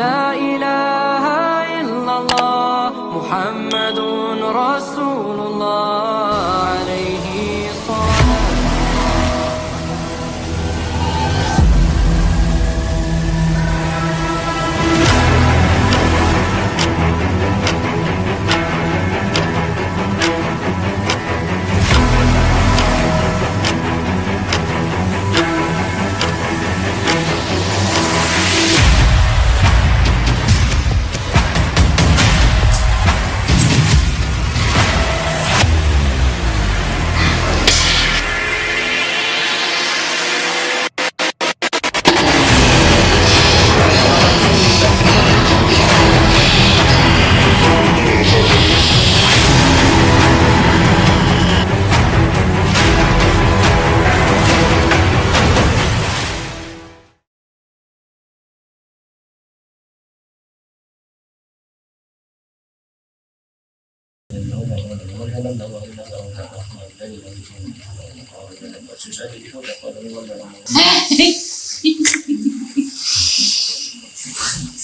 لا إله إلا الله محمد رسول الله.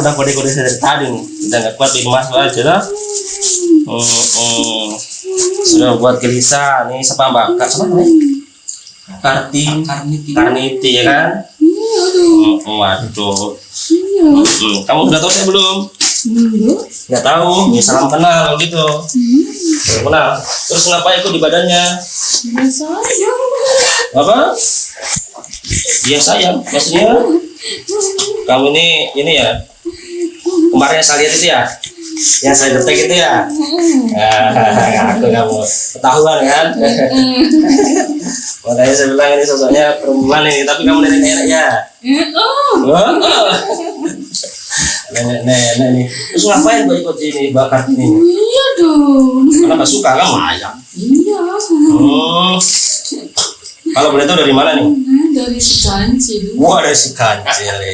Udah kode-kode dari tadi nih. Udah nggak kuat di mas aja lah. Hmm, hmm. Sudah buat gelisah nih siapa mbak? Kak siapa namanya? Karti, Karniti. Karniti ya kan? Dong. Hmm, waduh. Hmm, kamu sudah tahu saya belum? Nggak tahu. Ya salam kenal gitu. Salam kenal. Terus ngapain ikut di badannya? Ya sayang. Apa? Dia sayang. Maksudnya kamu ini ini ya kemarin yang saya lihat itu ya yang saya detek itu ya aku kamu ketahuan kan makanya saya bilang ini sosoknya perempuan ini tapi kamu nenek-nenek ya Oh. Oh. nenek-nenek nih terus ngapain kok ikut ini bakar ini Iya dong. karena nggak suka kamu ayam Iya. hmm. Kalau boleh tahu dari mana nih Dari si Kanci dulu. Wah ada si kancil ya.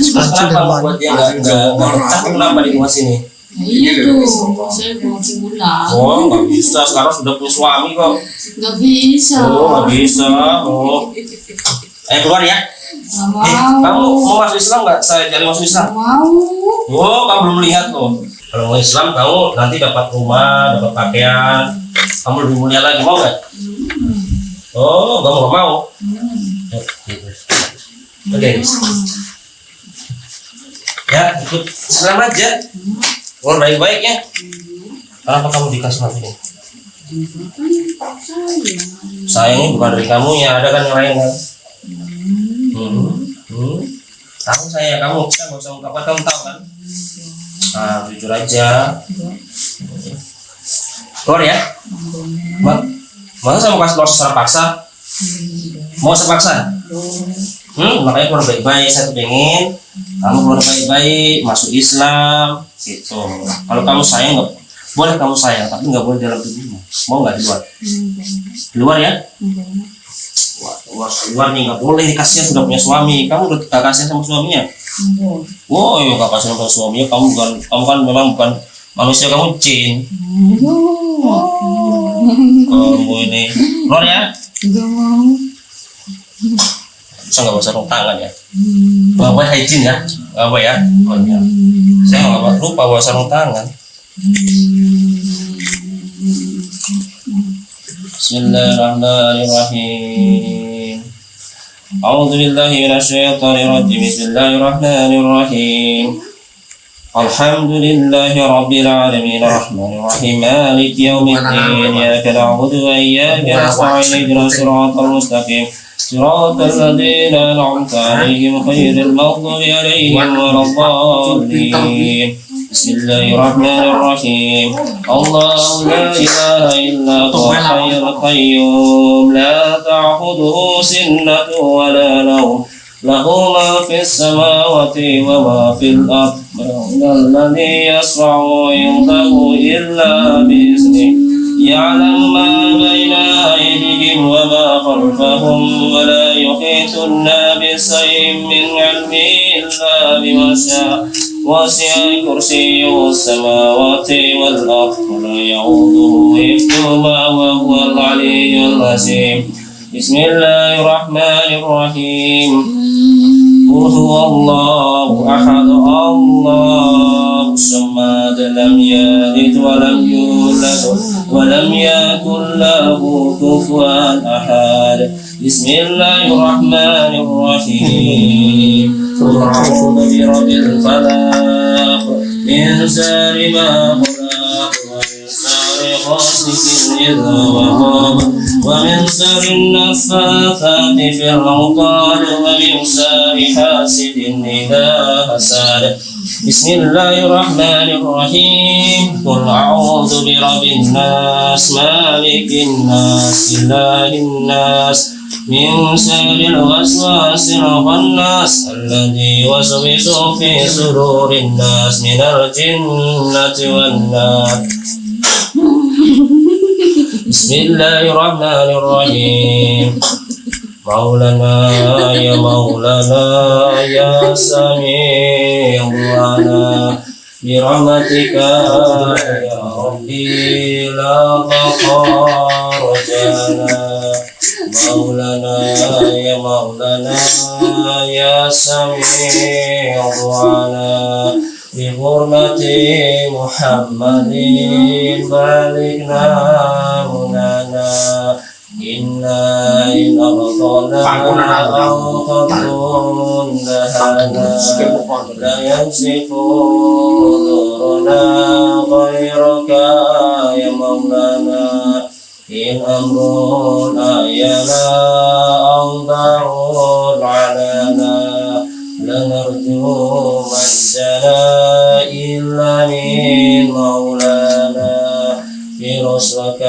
Terus Kancil kenapa dari mana? buat dia nggak nggak nggak betah kenapa di rumah sini? Nah, iya dong. Saya mau pulang. Oh nggak bisa sekarang sudah punya suami kok. Nggak bisa. Oh nggak bisa. Oh. Ayo keluar ya. Nggak Eh mau. kamu mau masuk Islam nggak? Saya cari masuk Islam. Nggak mau. Oh kamu belum lihat loh. Kalau mau Islam kamu nanti dapat rumah, dapat pakaian. Kamu lebih mulia lagi mau nggak? Oh kamu nggak mau? Oke. Ya ikut Islam aja. Oh baik-baik ya. Kenapa kamu dikasih ini? Sayangnya bukan dari kamu ya, ada kan yang lain kan? Hmm. Hmm. Tahu saya kamu, saya nggak usah ungkapkan kamu tahu kan? Nah, jujur aja. Keluar ya. Ma masa saya mau kasih keluar secara paksa? Mau sepaksa? Hmm, makanya keluar baik-baik. Saya tuh pengen kamu keluar baik-baik, masuk Islam, gitu. Kalau kamu sayang nggak boleh kamu sayang, tapi nggak boleh dalam tubuhmu. Mau nggak di luar? Di luar ya? Luar, luar nih nggak boleh nih kasihan sudah punya suami. Kamu udah gak kasihan sama suaminya? Wow, ya gak kasihan sama suaminya. Kamu bukan, kamu kan memang bukan manusia, kamu jin. Oh ini keluar ya? Enggak mau. Bisa nggak usah tangan ya? Bawa hygiene ya? Bawa ya? Oh, ya. Saya nggak lupa bawa sarung tangan. Bismillahirrahmanirrahim. A'udzu billahi minasy syaithanir rajim. Bismillahirrahmanirrahim. الحمد لله رب العالمين. الرحمن الرحيم. مالك يوم الدين. إياك نعبد وإياك نستعين. اهدنا الصراط المستقيم. صراط الذين أنعمت عليهم غير المغضوب عليهم ولا الضالين. بسم الله الرحمن الرحيم. الله لا إله إلا هو الحي القيوم. لا تأخذه سنة ولا نوم. له ما في السماوات وما في الأرض. الذي يسرع عنده إلا بإذنه. يعلم ما بين أيديهم وما خلفهم ولا يحيطون بشيء من علمه إلا بما شاء. وسع كرسيه السماوات والأرض ولا يعوده حفظهما وهو العلي العظيم. بسم الله الرحمن الرحيم قل هو الله أحد الله الصمد لم يلد ولم يولد ولم يكن له كفوا أحد بسم الله الرحمن الرحيم قل أعوذ برب الفلق من شر ما خلق ومن شر غاسق إذا وقب ومن شر النفاثات في العقد ومن شر حاسد إذا حسد. بسم الله الرحمن الرحيم. قل أعوذ برب الناس مالك الناس إله الناس من شر الوسواس الخناس الذي يوسوس في صدور الناس من الجنة والنار. بسم الله الرحمن الرحيم مولانا يا مولانا يا سميع دعانا برحمتك يا ربي لا تقار رجانا مولانا يا مولانا يا سميع دعانا بحرمة محمد بلغنا يا مولانا إن أمر أعينا أو ضر علينا لنرجو مجدنا إلا من مولانا برسلك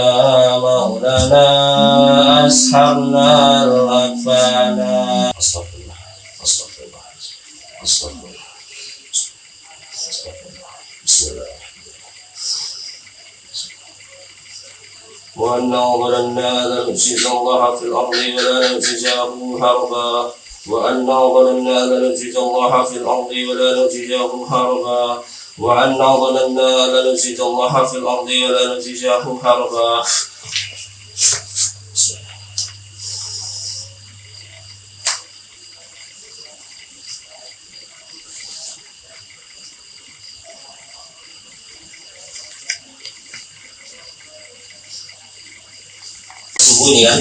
مولانا أسحرنا الأكفانا. أستغفر الله أستغفر الله الله ظننا الله. في الأرض ولا نفسده هربا وأنه ظننا لن نفسد الله في الأرض ولا نفسده هربا وأنا ظننا لن نفسد الله في الأرض ولا نفسده هربا sembunyi kan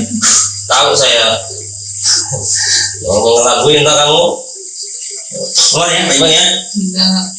tahu saya mau ngelakuin tak kamu keluar ya baik-baik ya Enggak.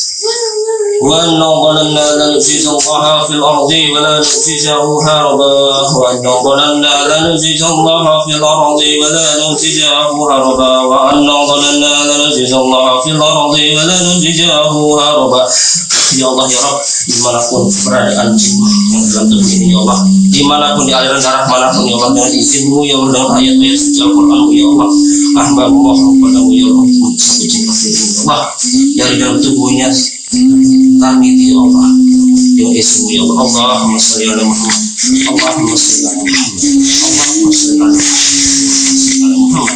Oh, وأن ظننا لن الله في الأرض ولا نعجزه هربا وأن ظننا لن الله في الأرض ولا نعجزه هربا وأن ظننا لن الله في الأرض ولا نعجزه هربا Ya Allah ya Rabb dimanapun berada anjing yang dalam tubuh ini ya Allah dimanapun di aliran darah manapun ya Allah dengan izinmu ya Allah dengan ayat-ayat suci Al-Quranmu ya Allah mohon kepadamu ya Allah satu ya Allah dari dalam tubuhnya kami ya Allah. Dengan izinmu ya Allah. Allahumma salli ala Muhammad. Allahumma salli ala Muhammad. Allahumma salli ala Muhammad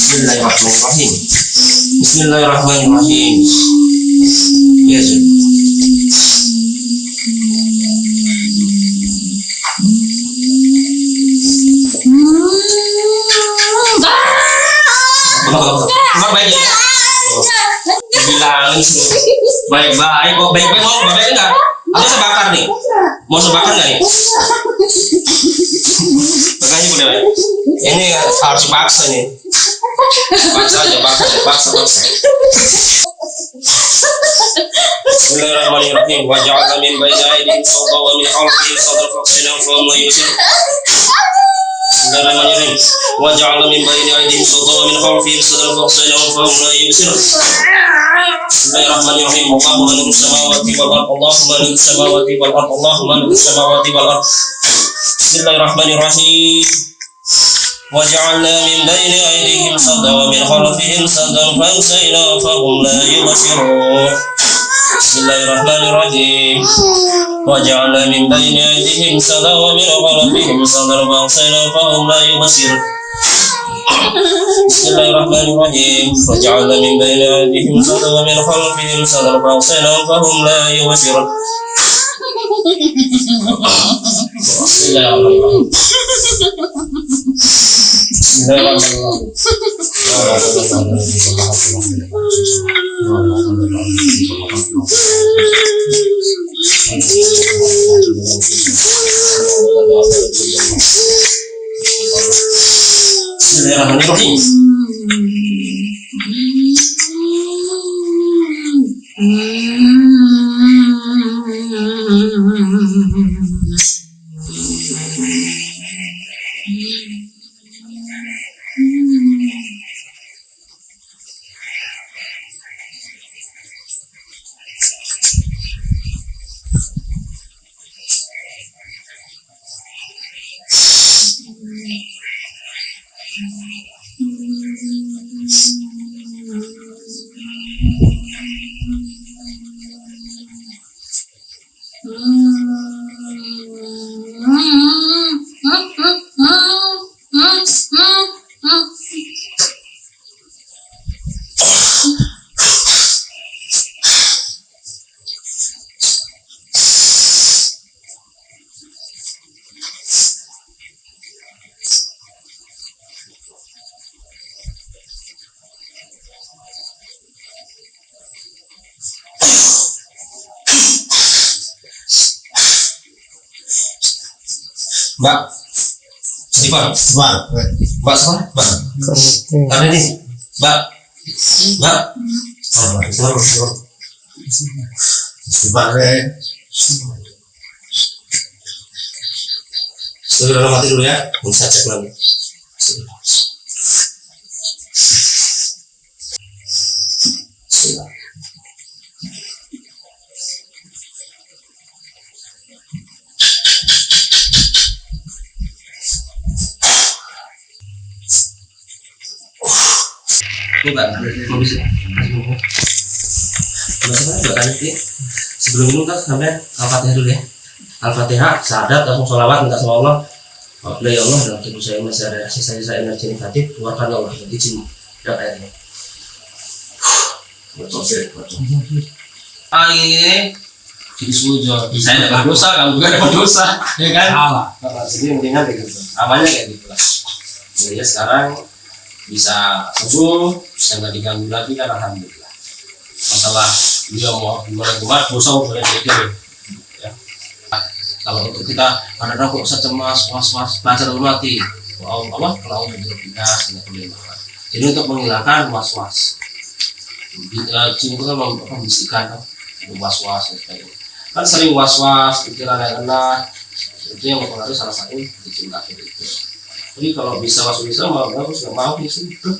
Bismillahirrahmanirrahim Bismillahirrahmanirrahim Ya Zul. Enggak baik ya? Bilangin suruh baik-baik kok baik-baik mau baik enggak? Atau saya bakar nih? Mau saya bakar nggak nih? Makanya baik. Ini harus paksa nih. Paksa aja, paksa, paksa, paksa. Bismillahirrahmanirrahim. Wa ja'alna min bayni aydihim wa. بسم الله الرحمن الرحيم اللهم ملك السماوات والارض اللهم ملك السماوات والارض اللهم ملك السماوات والارض بسم الله الرحمن الرحيم وجعلنا من بين ايديهم سدا ومن خلفهم سدا فاغشينا فهم لا يبصرون بسم الله الرحمن الرحيم وجعلنا من بين ايديهم سدا ومن خلفهم سدا فاغشينا فهم لا يبصرون بسم الله الرحمن الرحيم. وجعلنا من بين أيديهم سدا ومن خلفهم سدا فأغشينا فهم لا يبصرون. بسم الله الرحمن الرحيم. بسم الله Bismillahirrahmanirrahim. Yes. Mbak, Stefan, Bang, Mbak Stefan, Mbak, ada nih, Mbak, Mbak, oh, Mbak, Stefan, Stefan. sebagai Stefan dalam hati dulu ya, bisa cek lagi. Bismillah. Ini Mbak, mau bisa? Stefan, Mbak Kaniti, sebelum minum kan sampai Al-Fatihah dulu ya. Al-Fatihah, sadat, langsung sholawat, minta sama Allah. Apabila ya Allah, dalam tubuh saya masih ada sisa-sisa energi negatif, keluarkan ya Allah, dan izin dan airnya. Ah ini jadi sujud. Saya dapat dosa, kamu juga dapat dosa, ya kan? salah. Jadi mendingan kayak gitu. Awalnya kayak gitu lah. Jadi sekarang bisa sembuh, bisa nggak diganggu lagi kan alhamdulillah. Masalah dia mau gimana gimana dosa boleh jadi ya. Kalau untuk kita ada kok usah cemas, was was, baca dalam hati. Wow, apa? Kalau udah binas, tidak boleh makan. jadi untuk menghilangkan was was jin itu kan mem- membisikkan kan was was dan sebagainya kan sering was was pikiran yang enak itu yang mempengaruhi salah satu jin kafir itu jadi kalau bisa masuk Islam mau nggak mau ya sudah